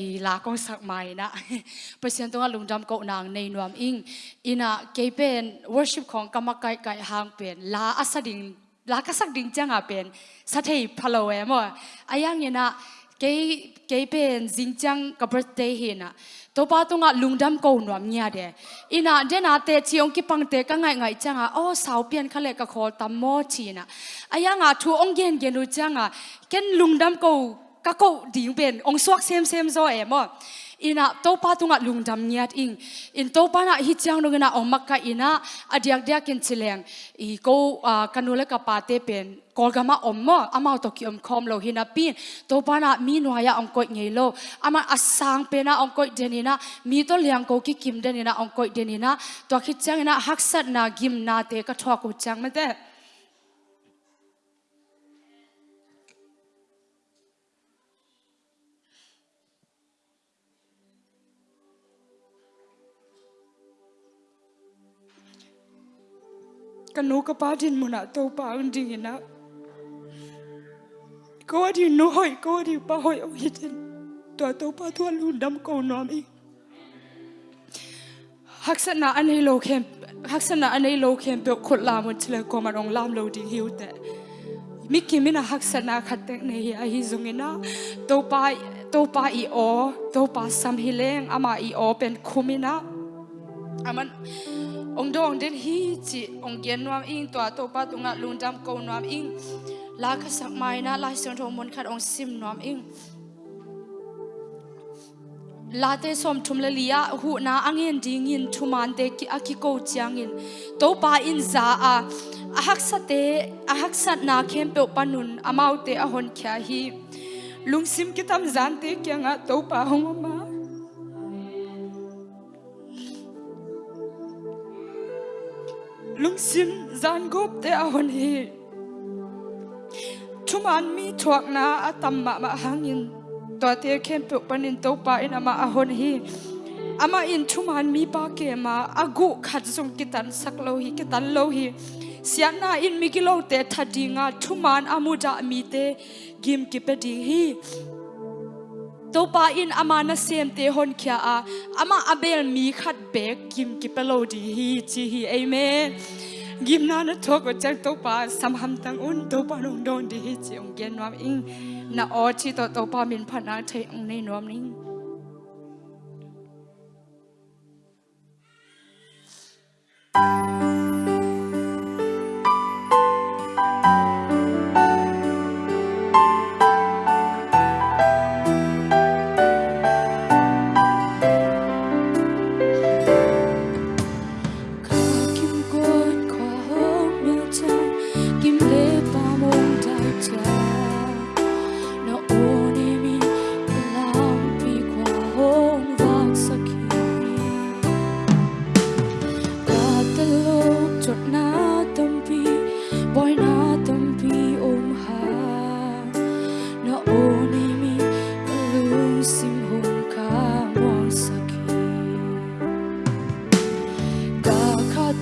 i la kong sak mai na pasien tonga lungdam ko nang nei nuam ing ina kepen worship khong kamakai kai hang pen la asading la kasak ding changa pen sathei phalo e mo ayang ina ke ke pen jingchang ka birthday hi na to pa tonga lungdam ko nuam nya de ina de na te chiong ki pang te ka ngai ngai changa o sau pian khale ka khol tam mo chi na ayanga thu ong gen gen ru changa ken lungdam ko ka ko ding ben, ong suak sem sem zo em mo ina, topa tung tunga lungdam nyat ing. In in pa na hi chang no na ong makka ina, adiak dia kin chileng. I ko kanule ka pa te pen, kol gama om mo. Ama to ki om khom lo hina pin. Topa na mi no ya ong koi ngei lo. Ama asang pe na ong đen denina mi to liang ko ki kim denina ong koi denina to khi chang na haksat na gim na te ka thwa ko chang ma te. Kanu ka pa muna to pa ang ding ko adi no hoi ko adi pa hoi o hitin to to pa to lu dam ko no mi haksana anei lo khem haksana anei lo khem pe khot la mo chle ko ma rong lam lo ding hiu te mi ki mina haksana khatek ne hi a hi zungina to pa to pa i o to pa sam hileng ama i o pen khumina aman ông dong đến hi chị ông kiến nuam in, tòa tô pa tunga lung trăm câu nuam in. Lá khát sắc mai na lá song thô môn khát ông sim nuam in. Lá tê xóm thum lê lia hụ na đi ding in thuman tê ki aki câu chiang in tổ ba in za à, a ahak sa te ahak sat na khem pe panun amau te ahon kya hi. Lung sim kitam zan tê kia ngạ tổ ba hong ma lung sim zan gop te a hon hi. Thuman mi thuak na atam ma ma hangin. To te khem pe panin to pa in ama a hon hi. Ama in thuman mi pa ke ma agu khat sung kitan sak lo hi kitan lo hi. Siana in mi kilo te thadinga thuman amuja mi te gim ki pe ding hi to pa in amana sem te hon kya a. Ama abel mi khat bek kim ki pelo di hi chi hi, amen. Gim na na thok ko chak to pa sam ham tang un to pa nong don di hi chi ong gen nam ing. Na o chi to to pa min phana thai ong nei nom ning.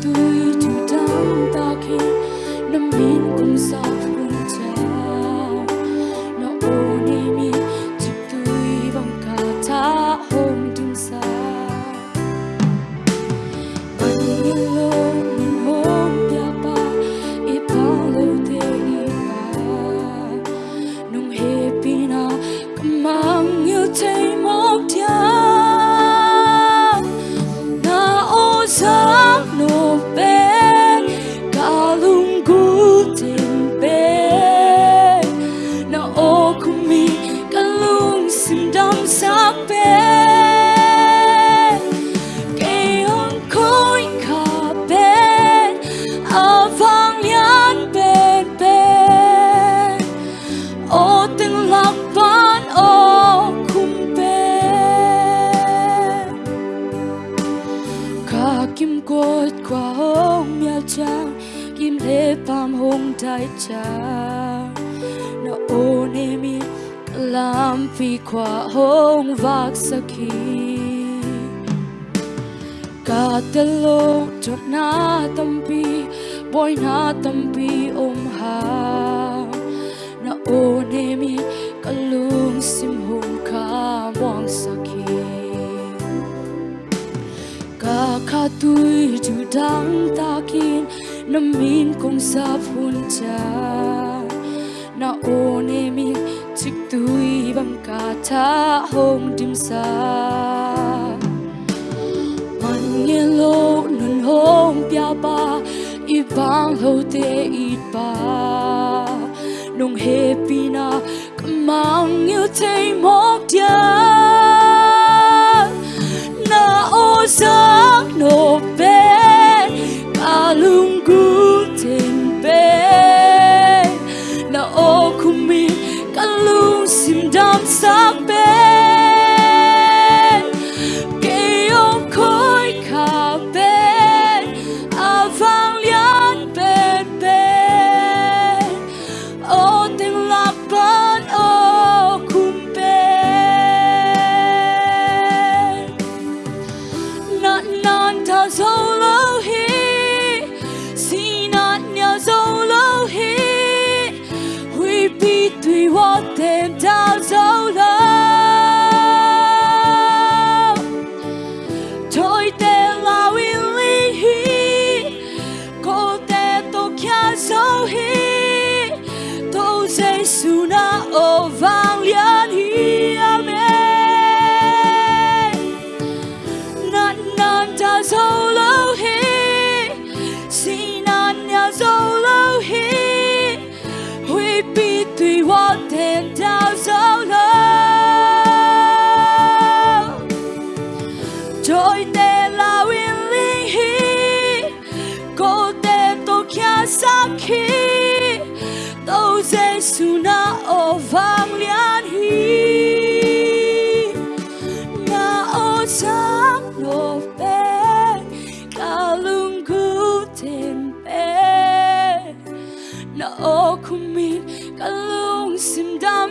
tươi chúng ta ta khi nắm vít cùng sao kim le pam hong đại cha. Na o ne mi lam phi kwa hong vak sakhi ka te lo chot na tampi boy na tampi ôm hà. Na o ne mi kalung sim hong ka mong sakhi ka khatui đang ta takin na min kong sa phun cha na o ne mi chik tui bam ka tha hong dim sa man nge lo nun hong pya ba i bang lo te i ba nong happy na kamang yêu thấy mốc dia na o sang no be suna o vang lian hi, na o sang no pe kalung gu tem pe, na o kumin kalung sim dam